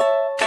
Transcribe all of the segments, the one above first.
I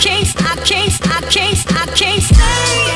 can't, I can't, I can't, I can't stay.